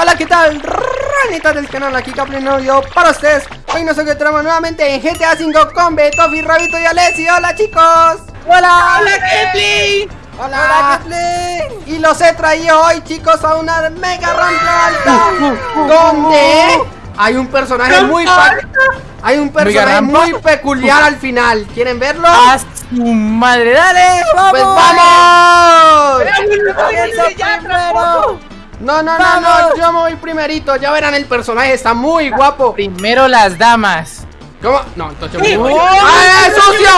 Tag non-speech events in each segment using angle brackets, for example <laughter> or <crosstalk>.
hola, ¿qué tal? Ranitas del canal, aquí Caplin yo para ustedes Hoy nos encontramos nuevamente en GTA 5 con Betofi, Rabito y Alessi ¡Hola chicos! ¡Hola! ¡Hola Kepli! ¡Hola, Kepli! Y los he traído hoy chicos a una mega rampa alta Donde hay un personaje muy Hay un personaje muy peculiar al final ¿Quieren verlo? ¡A su madre! ¡Dale! ¡Vamos! ¡Pues vamos! No, no, no, no, yo me voy primerito. Ya verán, el personaje está muy guapo. Primero las damas. ¿Cómo? No, entonces yo voy. ¡Ah, es sucio!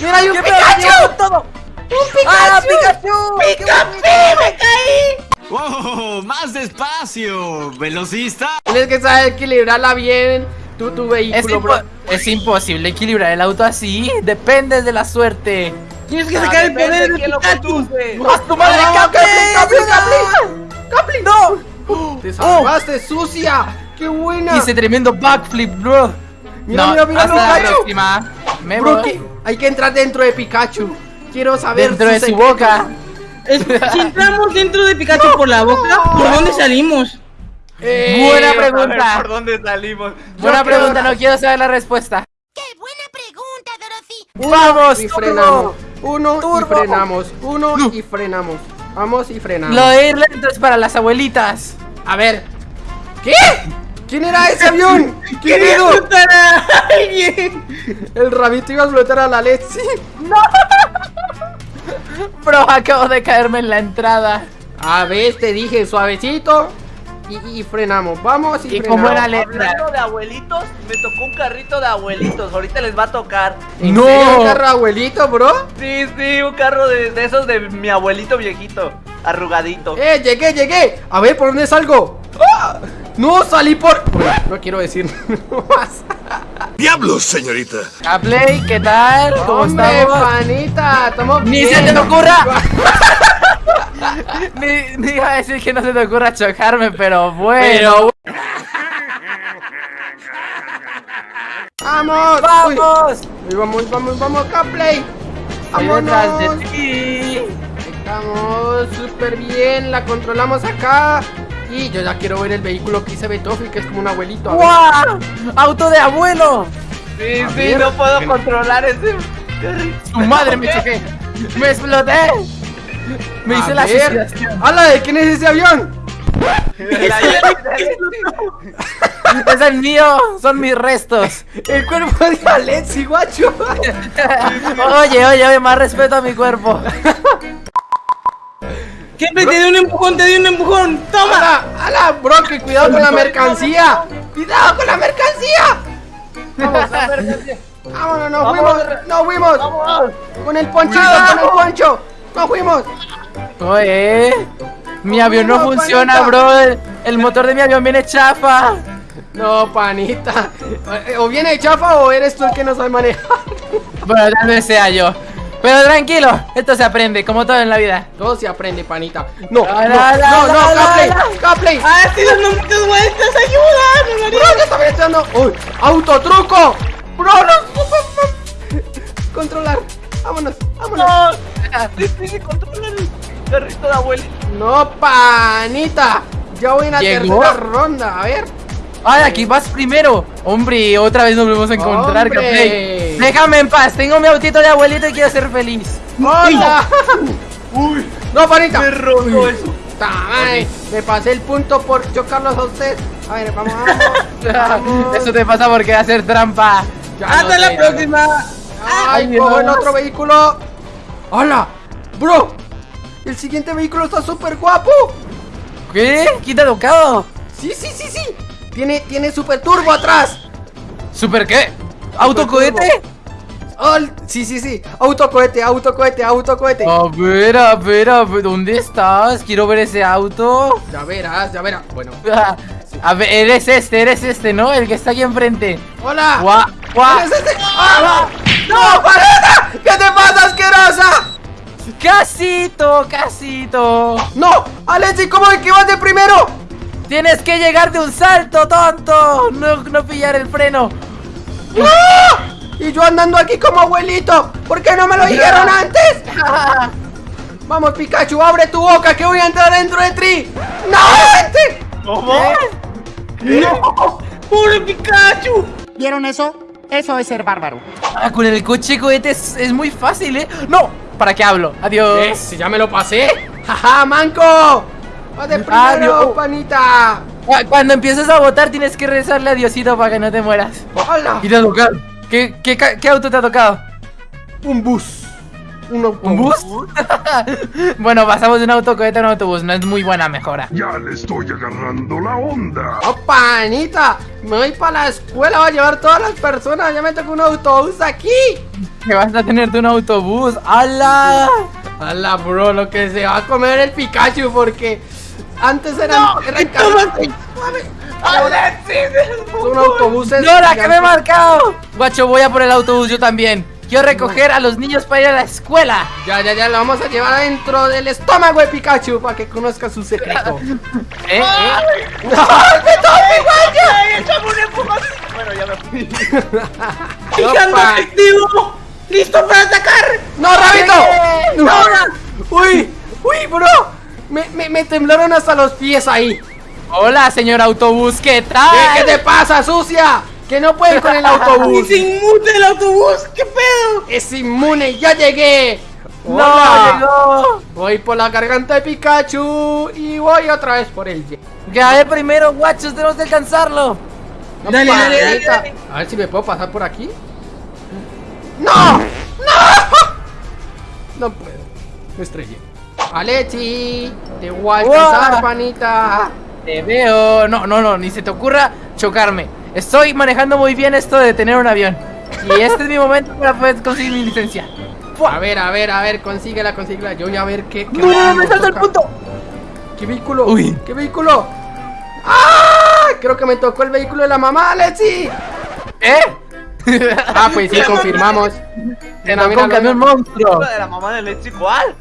¡Mira, hay un Pikachu! Todo? ¡Un Pikachu! ¡Ah, Pikachu! ¡Pikachu! ¡Me caí! ¡Oh! ¡Más despacio! ¡Velocista! Tienes que saber equilibrarla bien. Tu, tu vehículo, es, bro. es imposible equilibrar el auto así. Depende de la suerte. Tienes que sacar el poder de Pikachu. ¡Haz tu madre. ¡Capli! ¡No! ¡Te salvaste, sucia! ¡Qué buena! Hice tremendo backflip, bro. Mira, mira, mira, hasta Pikachu. la próxima. Me bro, voy. hay que entrar dentro de Pikachu. Quiero saber Dentro de su boca. Es, si entramos dentro de Pikachu no. por la boca, ¿por dónde salimos? Eh, buena pregunta. ¿Por dónde salimos? Buena pregunta, no quiero saber la respuesta. ¡Qué buena pregunta, Dorothy! Uno Vamos, y frenamos. Uno turbo. y frenamos. Uno no. y frenamos. Vamos y frenamos. Lo de ir lento es para las abuelitas. A ver. ¿Qué? ¿Quién era ese avión? <laughs> ¿Quién explotar a alguien. El rabito iba a explotar a la Lexi. No. <laughs> Bro, acabo de caerme en la entrada. A ver, te dije suavecito. Y, y, frenamos, vamos y, ¿Y frenamos. letra? Hablando de abuelitos, me tocó un carrito de abuelitos. Ahorita les va a tocar. ¿En no. serio un carro de abuelito, bro? Sí, sí, un carro de, de, esos de mi abuelito viejito, arrugadito. ¡Eh, llegué, llegué! A ver, ¿por dónde salgo? ¡Ah! No, salí por... Bueno, no quiero decir <laughs> más. ¡Diablos, señorita! A Play, ¿qué tal? ¿Cómo Hombre, estamos? panita, ¡Ni se te ocurra! <laughs> ni, ni iba a decir que no se te ocurra chocarme, pero bueno. Pero... ¡Vamos! ¡Vamos! Uy, vamos, vamos, vamos, Caplay. ¡Vámonos! detrás de ti! Estamos súper bien, la controlamos acá. Y yo ya quiero ver el vehículo que hice Betofi, que es como un abuelito. ¡Guau! ¡Auto de abuelo! Sí, a sí, ver, no puedo controlar ese. ¡Su madre me choqué! ¡Me exploté! Me hice la suicidación. ¡Hala! ¿De quién es ese avión? <laughs> es el mío, son mis restos. El cuerpo de Alexi, guacho. oye, oye, oye, más respeto a mi cuerpo. ¿Qué? Te di un empujón, te di un empujón. ¡Toma! ¡Hala! ¡Hala! Bro, que cuidado con la mercancía. ¡Cuidado con la mercancía! Vamos, la mercancía. Vámonos, nos fuimos, nos fuimos. Con el ponchito, con el poncho. Nos fuimos. Oye, mi avión no funciona, bro. El, motor de mi avión viene chafa. No, panita. O viene chafa o eres tú el que no sabe manejar. <laughs> Bueno, tal vez sea yo. Pero tranquilo, esto se aprende, como todo en la vida. Todo se aprende, panita. No, La, no, la, no, no, Capley. Capley. ¡Ah, estoy dando muchas vueltas! ¡Ayuda! Bro, ¿qué está echando? ¡Uy! ¡Autotruco! ¡Bro, no! <laughs> Controlar. Vámonos, vámonos. No, <laughs> el carrito de. No, panita. Ya voy en la ¿Llegó? tercera ronda. A ver. Ay, aquí vas primero. Hombre, otra vez nos volvemos a encontrar. Déjame en paz, tengo mi autito de abuelito y quiero ser feliz. ¡Hola! Uy, <laughs> No, panita. me rozó eso. Tamay, me pasé el punto por chocarlos a ustedes. A ver, vamos, vamos. <laughs> vamos. Eso te pasa por querer hacer trampa. Ya ¡Hasta no la próxima! ¡Ay, Ay, cojo el otro vehículo! ¡Hola! ¡Bro! El siguiente vehículo está súper guapo. ¿Qué? ¿Quién te ha tocado? Sí, sí, sí, sí. Tiene, tiene super turbo atrás. ¿Super qué? ¿Autocohete? Oh, sí, sí, sí. Autocohete, autocohete, autocohete. A ver, a ver, a ver, ¿dónde estás? Quiero ver ese auto. Ya verás, ya verás. Bueno. <laughs> A ver, eres este, eres este, ¿no? El que está aquí enfrente. ¡Hola! Guau, guau. ¿Eres este? ¡Ah! ¡No, panita! ¿Qué te pasa, asquerosa? Casito, casito. ¡No! ¡Alexi, cómo es que vas de primero! Tienes que llegar de un salto, tonto. No, no pillar el freno. ¡Ah! Y yo andando aquí como abuelito. ¿Por qué no me lo dijeron <laughs> antes? Vamos, Pikachu, abre tu boca que voy a entrar dentro de ti. ¡No, vente! ¿Cómo? ¡No! ¡Pobre Pikachu! ¿Vieron eso? Eso es ser bárbaro. Ah, con el coche cohete es, es muy fácil, ¿eh? ¡No! ¿Para qué hablo? Adiós. ¿Ves? Si ya me lo pasé. ¡Jaja, manco! ¡Va de primero, Adiós. panita! Cuando empieces a votar tienes que rezarle a Diosito para que no te mueras. ¡Hola! Y te ha tocado. ¿Qué, qué, ca- qué auto te ha tocado? Un bus. Un, autobús. ¿Un bus? <laughs> bueno, pasamos de un autocohete a un autobús. No es muy buena mejora. Ya le estoy agarrando la onda. ¡Oh, panita! Me voy para la escuela, voy a llevar todas las personas. Ya me tocó un autobús aquí. Que vas a tenerte un autobús. ¡Hala! ¡Hala, bro! Lo que se va a comer el Pikachu porque antes eran. eran Son autobuses. ¡Nora, que me he marcado! Guacho, voy a por el autobús yo también. Quiero recoger a los niños para ir a la escuela. Ya, ya, ya, lo vamos a llevar adentro del estómago de Pikachu para que conozca su secreto. <laughs> ¿Eh? ¿Eh? Bueno, ya me fui. <laughs> ¡Fijando Opa. efectivo! ¡Listo para atacar! ¡No, Rabito! ¡No! ¡Uy! ¡Uy, bro! Me, me, me temblaron hasta los pies ahí. Hola, señor autobús, ¿qué ¿Qué, tal? qué te pasa, sucia? Que no pueden con el autobús. <laughs> ¡Y se inmute el autobús! ¿Qué pedo? Es inmune, ya llegué. ¡No! Hola. llegó! Voy por la garganta de Pikachu y voy otra vez por el. Gané primero, guachos, tenemos que alcanzarlo. No, Dale, dale, dale, panita. dale. A ver si me puedo pasar por aquí. ¡No! ¡No! <laughs> No puedo. Me estrellé. Alechi, te voy a alcanzar, panita. Te veo. No, no, no, ni se te ocurra chocarme. Estoy manejando muy bien esto de tener un avión. Y este es mi momento para poder conseguir mi licencia. A ver, a ver, a ver, consíguela, consíguela. Yo voy a ver qué. qué No, no, no, me salta el punto. ¿Qué vehículo? Uy. ¿Qué vehículo? ¡Ah! Creo que me tocó el vehículo de la mamá, Alechi. ¿Eh? <laughs> Ah, pues sí, <laughs> confirmamos. Tocó mira, un camión monstruo. ¿La de la mamá de Leche cuál?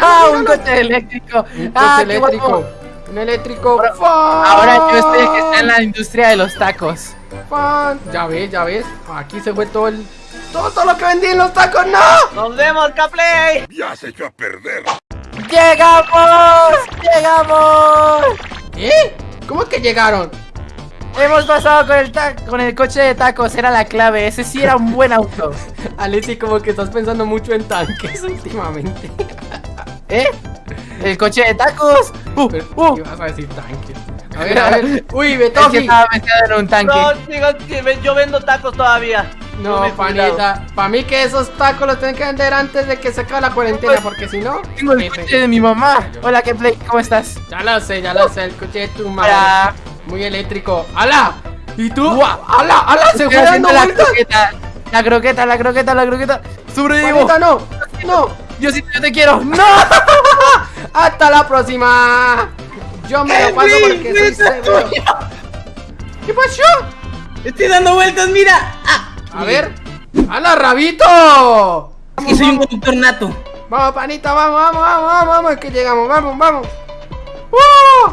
Ah, un coche eléctrico. Un Ah, coche qué eléctrico. Un eléctrico. Ahora yo estoy el que está en la industria de los tacos. Fan. Ya ves, ya ves. Aquí se fue todo el. Todo, todo lo que vendí en los tacos, ¡no! ¡Nos vemos, Caplay! Ya se echó a perder. ¡Llegamos! ¡Llegamos! ¿Eh? ¿Cómo que llegaron? Hemos pasado con el, con el coche de tacos, era la clave. Ese sí era un buen auto. <laughs> Alexi, como que estás pensando mucho en tanques <laughs> últimamente. ¿Eh? El coche de tacos. Uh, Pero, uh. ¿Qué vas a decir tanques? A ver, a <laughs> ver. Uy, Es que estaba metido en un tanque. No, ve- yo vendo tacos todavía. No, jubilado. panita. Para mí que esos tacos los tienen que vender antes de que se acabe la cuarentena, porque si no. Tengo el coche de mi mamá. Hola, ¿qué play? ¿Cómo estás? Ya lo sé, ya lo sé. El coche de tu madre. Hola. Muy eléctrico. ¡Hala! ¿Y tú? ¡Hala! ¡Hala! Se fue haciendo dando la croqueta. La croqueta, la croqueta, la croqueta. Sobrevivo. Panita, no. No. Diosito, yo te quiero. ¡No! <laughs> Hasta la próxima. Yo me lo paso porque soy seguro. ¿Qué pasó? ¡Estoy dando vueltas, mira! ¡Ah! A ver. ¡Hala, rabito! Es que soy un conductor nato. Vamos, panita, vamos, vamos, vamos, vamos, vamos, que llegamos, vamos, vamos. ¡Uh!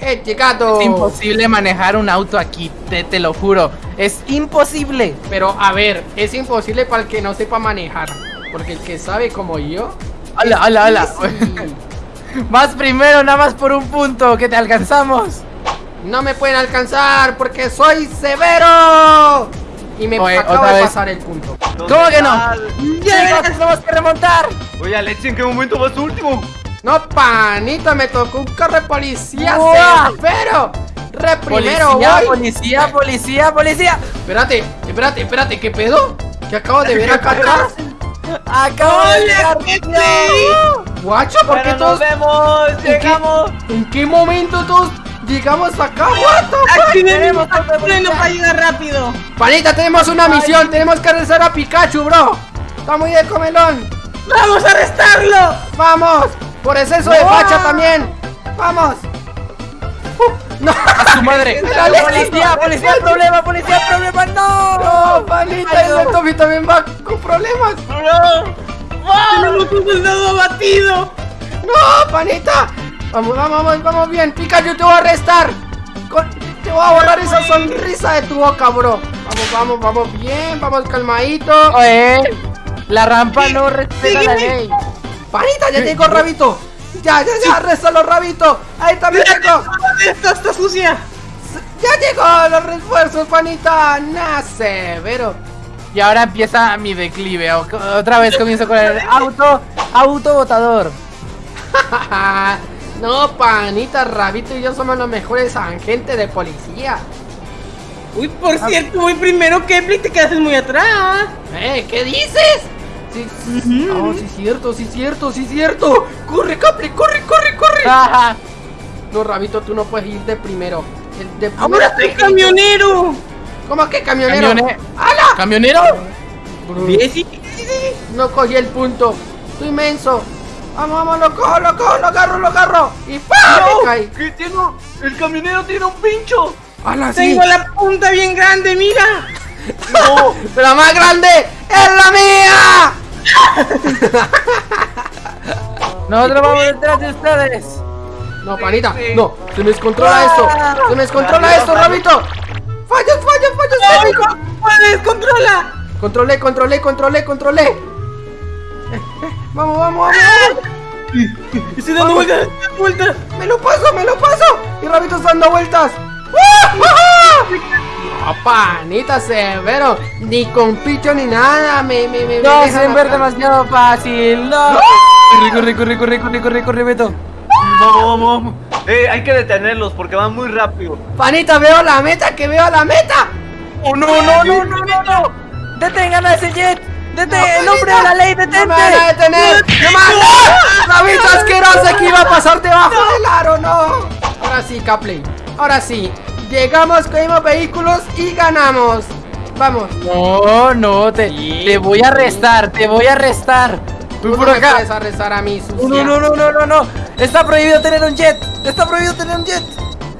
¡Eh, chicato! Es imposible manejar un auto aquí, te, te lo juro. Es imposible. Pero a ver, es imposible para el que no sepa manejar. Porque el que sabe como yo. Hola, hola, hola. sí. <laughs> Vas primero, nada más por un punto, que te alcanzamos. No me pueden alcanzar porque soy severo. Y me Oye, acabo otra de vez. pasar el punto. ¿Cómo que no? tenemos que remontar. Oye, Leche, ¿en qué momento vas último? No, panita, me tocó un carro de policía severo. Re primero Policía, voy. policía, policía, policía. Espérate, espérate, espérate, ¿qué pedo? ¿Qué acabo de <laughs> ver acá atrás? Acabo de llegar. Guacho, ¿por qué Bueno, todos? nos vemos, llegamos. ¿En qué momento todos llegamos acá? What the fuck? Freno para llegar rápido. Panita, tenemos una misión, tenemos que regresar a Pikachu, bro. Está muy de comelón. ¡Vamos a arrestarlo! Vamos, por exceso de facha también. Vamos. Uh, no, A su madre. <laughs> Policía, policía, problema, policía, problema, no. no, panita, el Toby también va con problemas. ¡Tenemos un soldado abatido! No, panita. Vamos, vamos, vamos, vamos bien. Pikachu, te voy a arrestar. Con- Te voy a borrar esa sonrisa de tu boca, bro. Vamos, vamos, vamos bien, vamos calmadito. Oye, la rampa no respeta la ley. Panita, ya llegó Rabito. Ya, ya, ya, arréstalo, Rabito. Ahí también llegó. ¡Estos sucia. ¡Ya llegó los refuerzos, panita! ¡Nah, severo! Y ahora empieza mi declive. Otra vez comienzo con el auto, auto botador. <laughs> no, panita, Rabito y yo somos los mejores agentes de policía. Uy, por cierto, voy primero, Kepler, te quedaste muy atrás. ¿Eh? ¿Qué dices? Sí, sí, oh, sí, cierto, sí, cierto, sí, cierto. ¡Corre, Capri, corre, corre, corre! Ajá. No, Rabito, tú no puedes ir de primero. El de primero Ahora soy es- camionero. ¿Cómo que camionero? Camione- ¡Hala! ¿Camionero? Sí. No cogí el punto. Estoy inmenso. Vamos, vamos, lo cojo, lo cojo, lo agarro, lo agarro. Y ¡pam! Caí. ¿Qué tiene? un- El camionero tiene un pincho. ¡Hala, sí! Tengo la punta bien grande, mira. <laughs> No. ¡Pero más grande! ¡Es la mía! <laughs> Nosotros vamos detrás de ustedes. No, panita, no. Se me descontrola esto. Se me descontrola esto. Rabito. ¡Fallos, fallos, fallos técnicos! ¡Puedes, controla! Controlé, controlé, controlé, controlé. Eh, eh, Vamos, vamos, vamos. Estoy dando vueltas, vueltas. Me lo paso, me lo paso. Y Rabito está dando vueltas. ¡Ah! ¡Ah! No, panita severo. Ni con picho ni nada. Me, me, me. me No, es acá. demasiado fácil. No. Corre, corre, corre, corre, corre, corre, corre, Beto. Vamos, vamos, vamos. Eh, hay que detenerlos porque van muy rápido. Panita, veo la meta, que veo la meta. Oh, no, no, no, no, no, no. Detengan a ese jet. Detén, en nombre de la ley, ¡No detente. me van a detener! ¡No me van a ¡Rabito asquerosa que iba a pasar debajo del aro! ¡No! Ahora sí, Capley. Ahora sí. Llegamos, cogimos vehículos y ganamos. Vamos. No, no, te, te voy a arrestar, te voy a arrestar. Tú por no me acá. puedes arrestar a mí, No, sucia. no, no, no, no, no, no. Está prohibido tener un jet. Está prohibido tener un jet.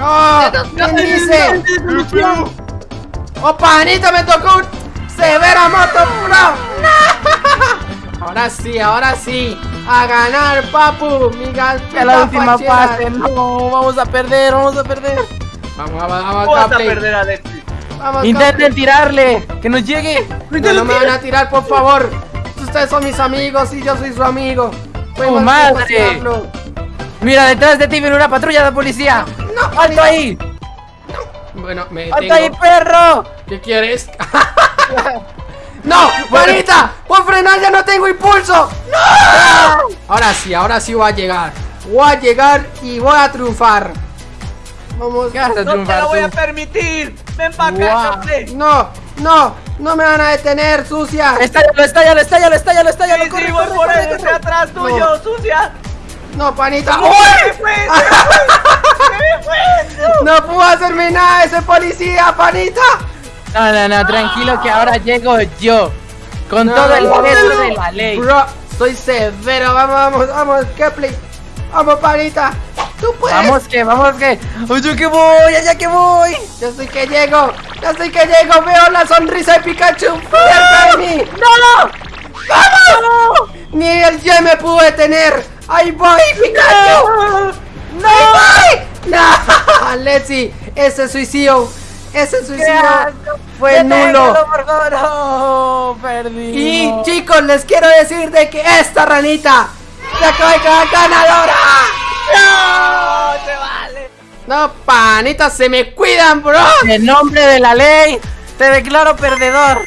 ¡Oh! ¿Quién dice? ¡Oh, panita, me tocó un severa moto! ¡No! <laughs> Ahora sí, ahora sí. A ganar, papu. Mi A la última fachera. fase. No, vamos a perder, vamos a perder. Vamos, vamos, vamos, Vas a perder, Alexis. Vamos, Intenten tirarle, que nos llegue. No, no me van a tirar, por favor. Ustedes son mis amigos y yo soy su amigo. Podemos madre! Mira, detrás de ti viene una patrulla de policía. No, ¡Alto ahí! Bueno, me ¡Alto ahí, detengo. perro! ¿Qué quieres? <laughs> ¡No! ¡Juanita! ¡Por frenar ya no tengo impulso! ¡No! Ahora sí, ahora sí voy a llegar. Voy a llegar y voy a triunfar. Vamos. ¿Qué vas a No te lo voy tú? a permitir. Ven para acá. Capley. No, no, no me van a detener, sucia. ¡Estállalo, estállalo, estállalo, estállalo, estállalo! Sí, corre, sí, voy corre, por corre, corre. atrás tuyo, sucia. No, panita. ¡Uy! ¡Se fue! ¡Se fue! <laughs> ¡Se fue! No puedo hacerme nada ese policía, panita. No, no, no, tranquilo que ahora llego yo. Con No, todo el no, peso no. de la ley. Bro, soy severo. Vamos, vamos, vamos, Kepley. Vamos, panita. Tú puedes. Vamos que, vamos que. ¡Oye que voy! ¡Allá que voy! Yo soy que llego. Yo soy que llego. Veo la sonrisa de Pikachu cerca de mí. ¡No! ¡Vamos! Ni el Ye me pudo detener. ¡Ahí voy, Pikachu! ¡No! ¡Ahí voy! ¡No! <laughs> Letzi, ese suicidio. Ese ¡Qué suicidio fue nulo. por favor! ¡No! Perdí. Y chicos, les quiero decir de que esta ranita se acaba de quedar ganadora. ¡No! ¡Se vale! No, panitas, se me cuidan, bro. En nombre de la ley, te declaro perdedor.